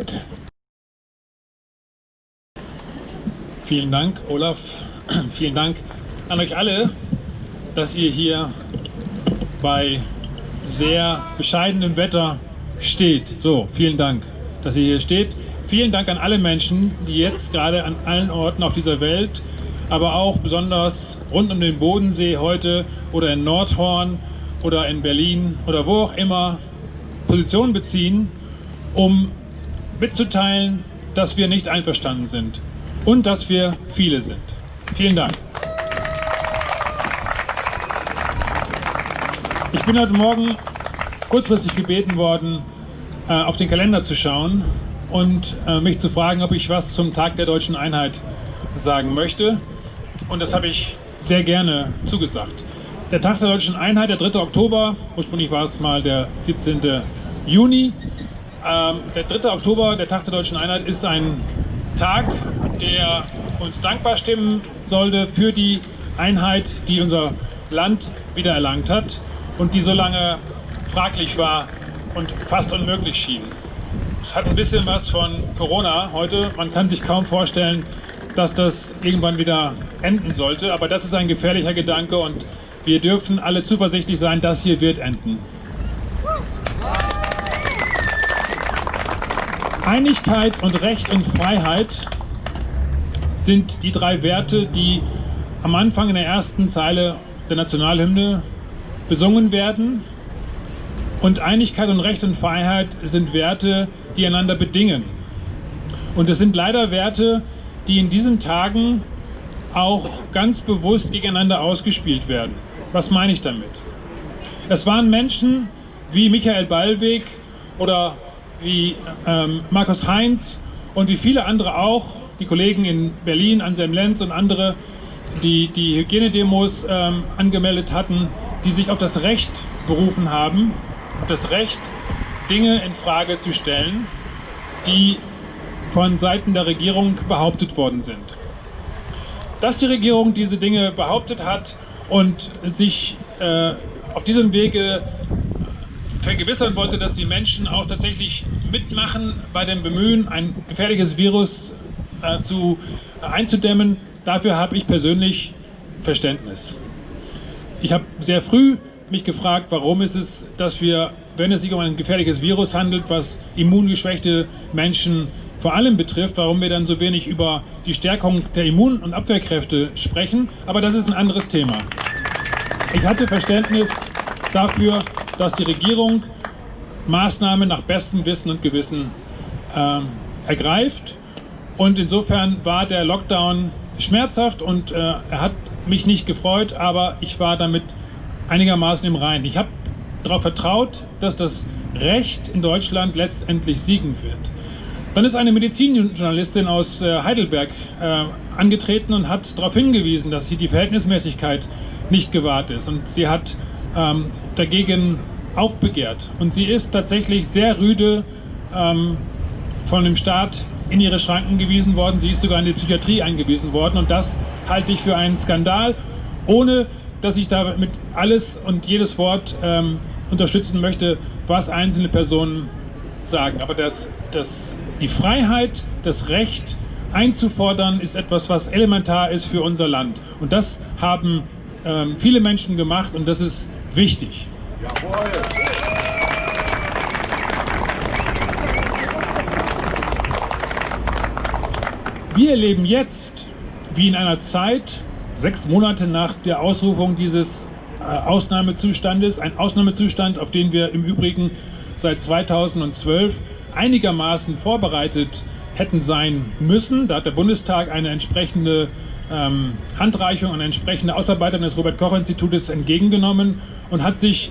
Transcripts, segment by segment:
bitte. Vielen Dank, Olaf. Vielen Dank an euch alle, dass ihr hier bei sehr bescheidenem Wetter steht. So, vielen Dank, dass ihr hier steht. Vielen Dank an alle Menschen, die jetzt gerade an allen Orten auf dieser Welt, aber auch besonders rund um den Bodensee heute oder in Nordhorn oder in Berlin oder wo auch immer Position beziehen, um mitzuteilen, dass wir nicht einverstanden sind und dass wir viele sind. Vielen Dank. Ich bin heute Morgen kurzfristig gebeten worden, äh, auf den Kalender zu schauen und äh, mich zu fragen, ob ich was zum Tag der deutschen Einheit sagen möchte. Und das habe ich sehr gerne zugesagt. Der Tag der deutschen Einheit, der 3. Oktober, ursprünglich war es mal der 17. Juni. Ähm, der 3. Oktober, der Tag der deutschen Einheit, ist ein Tag, der uns dankbar stimmen sollte für die Einheit, die unser Land wiedererlangt hat und die so lange fraglich war und fast unmöglich schien. Es hat ein bisschen was von Corona heute. Man kann sich kaum vorstellen, dass das irgendwann wieder enden sollte. Aber das ist ein gefährlicher Gedanke und wir dürfen alle zuversichtlich sein, das hier wird enden. Einigkeit und Recht und Freiheit sind die drei Werte, die am Anfang in der ersten Zeile der Nationalhymne besungen werden. Und Einigkeit und Recht und Freiheit sind Werte, die einander bedingen. Und es sind leider Werte, die in diesen Tagen auch ganz bewusst gegeneinander ausgespielt werden. Was meine ich damit? Es waren Menschen wie Michael Ballweg oder wie ähm, Markus Heinz und wie viele andere auch, die Kollegen in Berlin, Anselm Lenz und andere, die die Hygienedemos ähm, angemeldet hatten, die sich auf das Recht berufen haben, auf das Recht, Dinge in Frage zu stellen, die von Seiten der Regierung behauptet worden sind. Dass die Regierung diese Dinge behauptet hat und sich äh, auf diesem Wege vergewissern wollte, dass die Menschen auch tatsächlich mitmachen bei dem Bemühen, ein gefährliches Virus äh, zu, äh, einzudämmen, dafür habe ich persönlich Verständnis. Ich habe sehr früh mich gefragt, warum ist es, dass wir, wenn es sich um ein gefährliches Virus handelt, was immungeschwächte Menschen vor allem betrifft, warum wir dann so wenig über die Stärkung der Immun- und Abwehrkräfte sprechen. Aber das ist ein anderes Thema. Ich hatte Verständnis dafür, dass die Regierung Maßnahmen nach bestem Wissen und Gewissen äh, ergreift. Und insofern war der Lockdown schmerzhaft und äh, er hat mich nicht gefreut, aber ich war damit einigermaßen im Reinen. Ich habe darauf vertraut, dass das Recht in Deutschland letztendlich siegen wird. Dann ist eine Medizinjournalistin aus äh, Heidelberg äh, angetreten und hat darauf hingewiesen, dass hier die Verhältnismäßigkeit nicht gewahrt ist. Und sie hat ähm, dagegen aufbegehrt. Und sie ist tatsächlich sehr rüde ähm, von dem Staat in ihre Schranken gewiesen worden. Sie ist sogar in die Psychiatrie eingewiesen worden. Und das halte ich für einen Skandal, ohne dass ich damit alles und jedes Wort ähm, unterstützen möchte, was einzelne Personen sagen. Aber das, das, die Freiheit, das Recht einzufordern, ist etwas, was elementar ist für unser Land. Und das haben ähm, viele Menschen gemacht und das ist wichtig. Jawohl. Wir erleben jetzt, wie in einer Zeit, sechs Monate nach der Ausrufung dieses äh, Ausnahmezustandes, ein Ausnahmezustand, auf den wir im Übrigen seit 2012 einigermaßen vorbereitet hätten sein müssen. Da hat der Bundestag eine entsprechende ähm, Handreichung, eine entsprechende Ausarbeitung des Robert-Koch-Institutes entgegengenommen und hat sich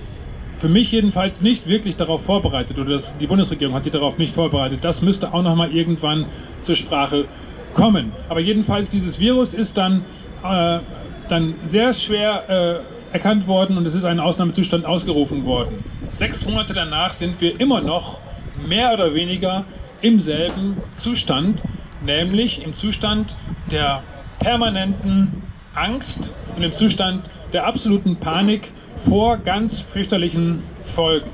für mich jedenfalls nicht wirklich darauf vorbereitet oder das, die Bundesregierung hat sich darauf nicht vorbereitet. Das müsste auch noch mal irgendwann zur Sprache kommen. Aber jedenfalls dieses Virus ist dann, äh, dann sehr schwer äh, erkannt worden und es ist ein Ausnahmezustand ausgerufen worden. Sechs Monate danach sind wir immer noch mehr oder weniger im selben Zustand, nämlich im Zustand der permanenten Angst und im Zustand der absoluten Panik vor ganz fürchterlichen Folgen.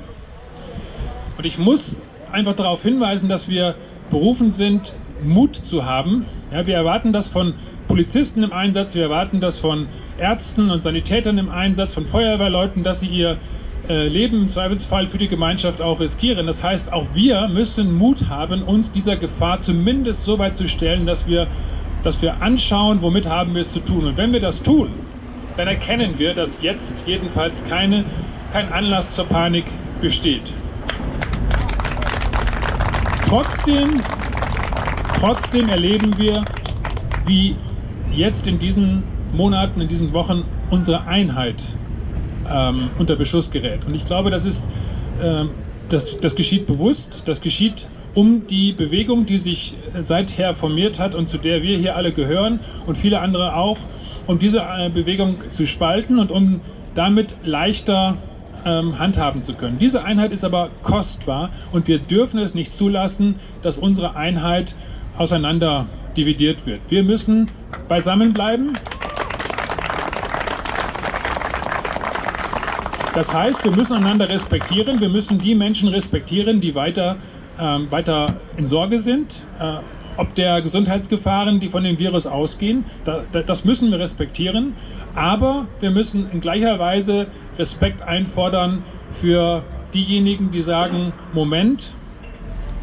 Und ich muss einfach darauf hinweisen, dass wir berufen sind, Mut zu haben. Ja, wir erwarten das von Polizisten im Einsatz, wir erwarten das von Ärzten und Sanitätern im Einsatz, von Feuerwehrleuten, dass sie ihr äh, Leben im Zweifelsfall für die Gemeinschaft auch riskieren. Das heißt, auch wir müssen Mut haben, uns dieser Gefahr zumindest so weit zu stellen, dass wir, dass wir anschauen, womit haben wir es zu tun. Und wenn wir das tun, dann erkennen wir, dass jetzt jedenfalls keine, kein Anlass zur Panik besteht. Trotzdem, trotzdem erleben wir, wie jetzt in diesen Monaten, in diesen Wochen unsere Einheit ähm, unter Beschuss gerät. Und ich glaube, das ist, äh, das, das geschieht bewusst, das geschieht um die Bewegung, die sich seither formiert hat und zu der wir hier alle gehören und viele andere auch, um diese äh, Bewegung zu spalten und um damit leichter ähm, handhaben zu können. Diese Einheit ist aber kostbar und wir dürfen es nicht zulassen, dass unsere Einheit auseinander dividiert wird. Wir müssen beisammen bleiben. Das heißt, wir müssen einander respektieren, wir müssen die Menschen respektieren, die weiter, ähm, weiter in Sorge sind, äh, ob der Gesundheitsgefahren, die von dem Virus ausgehen, da, da, das müssen wir respektieren, aber wir müssen in gleicher Weise Respekt einfordern für diejenigen, die sagen, Moment,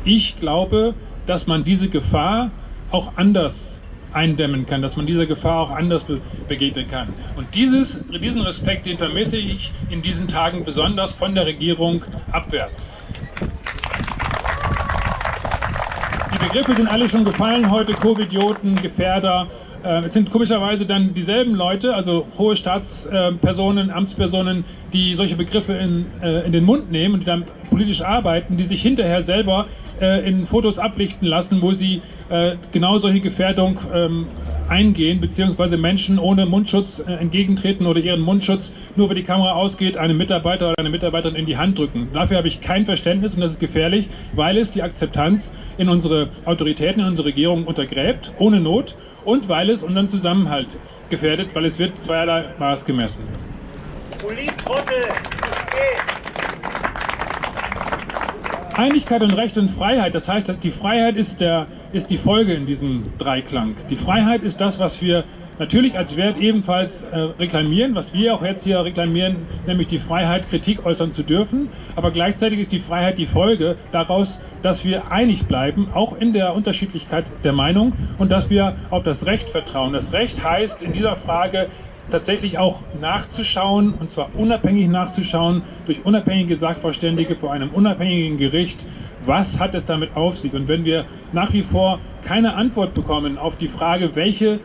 ich glaube, dass man diese Gefahr auch anders eindämmen kann, dass man dieser Gefahr auch anders be begegnen kann. Und dieses, diesen Respekt, den vermisse ich in diesen Tagen besonders von der Regierung abwärts. Begriffe sind alle schon gefallen heute, Covidioten, Gefährder. Äh, es sind komischerweise dann dieselben Leute, also hohe Staatspersonen, Amtspersonen, die solche Begriffe in, äh, in den Mund nehmen und die dann politisch arbeiten, die sich hinterher selber äh, in Fotos ablichten lassen, wo sie äh, genau solche Gefährdung ähm, eingehen, beziehungsweise Menschen ohne Mundschutz äh, entgegentreten oder ihren Mundschutz nur, wenn die Kamera ausgeht, einem Mitarbeiter oder eine Mitarbeiterin in die Hand drücken. Dafür habe ich kein Verständnis und das ist gefährlich, weil es die Akzeptanz in unsere Autoritäten, in unsere Regierung untergräbt, ohne Not und weil es unseren Zusammenhalt gefährdet, weil es wird zweierlei Maß gemessen. Einigkeit und Recht und Freiheit, das heißt, die Freiheit ist, der, ist die Folge in diesem Dreiklang. Die Freiheit ist das, was wir natürlich als Wert ebenfalls äh, reklamieren, was wir auch jetzt hier reklamieren, nämlich die Freiheit, Kritik äußern zu dürfen. Aber gleichzeitig ist die Freiheit die Folge daraus, dass wir einig bleiben, auch in der Unterschiedlichkeit der Meinung und dass wir auf das Recht vertrauen. Das Recht heißt in dieser Frage tatsächlich auch nachzuschauen, und zwar unabhängig nachzuschauen, durch unabhängige Sachverständige vor einem unabhängigen Gericht, was hat es damit auf sich. Und wenn wir nach wie vor keine Antwort bekommen auf die Frage, welche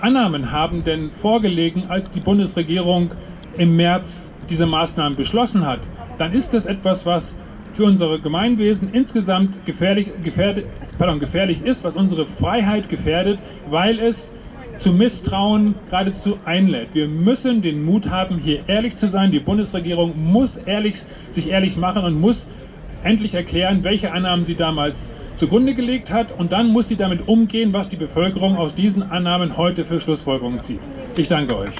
Annahmen haben denn vorgelegen, als die Bundesregierung im März diese Maßnahmen beschlossen hat, dann ist das etwas, was für unsere Gemeinwesen insgesamt gefährlich, gefährdet, pardon, gefährlich ist, was unsere Freiheit gefährdet, weil es zu Misstrauen geradezu einlädt. Wir müssen den Mut haben, hier ehrlich zu sein. Die Bundesregierung muss ehrlich, sich ehrlich machen und muss endlich erklären, welche Annahmen sie damals zugrunde gelegt hat und dann muss sie damit umgehen, was die Bevölkerung aus diesen Annahmen heute für Schlussfolgerungen zieht. Ich danke euch.